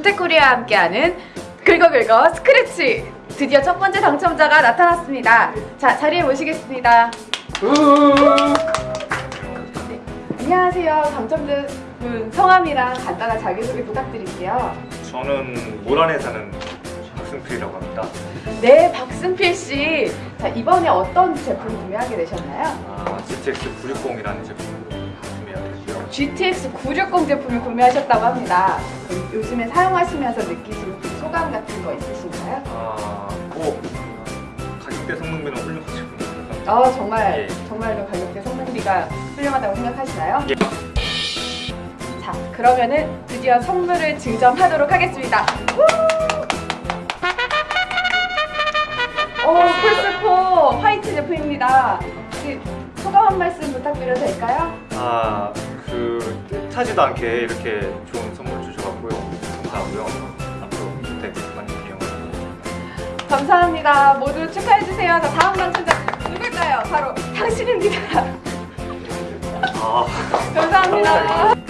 주택코리아와 함께하는 긁어긁어 스크래치 드디어 첫 번째 당첨자가 나타났습니다 자 자리에 모시겠습니다 네, 안녕하세요 당첨된 분 성함이랑 간단한 자기소개 부탁드릴게요 저는 모란에 사는 박승필이라고 합니다. 네 박승필 씨 자, 이번에 어떤 제품 구매하게 되셨나요? 아, GTX 960이라는 제품을 구매하게 됐고요. GTX 960 제품을 구매하셨다고 합니다 요즘에 사용하시면서 느끼시는 소감 같은 거 있으신가요? 아, 뭐 가격대 성능비는 훌륭하시고 아 정말 예. 정말로 가격대 성능비가 훌륭하다고 생각하시나요? 예. 자 그러면은 드디어 선물을 증정하도록 하겠습니다. 오 폴스포 화이트 제품입니다. 소감 한 말씀 부탁드려도 될까요? 아, 그 뜻하지도 않게 이렇게 좋은 선물 주셔가고요. 감사하고요. 앞으로 주택 많이 이용하고 감사합니다. 모두 축하해주세요. 자 다음 당첨자 누굴까요? 바로 당신입니다. 아, 감사합니다.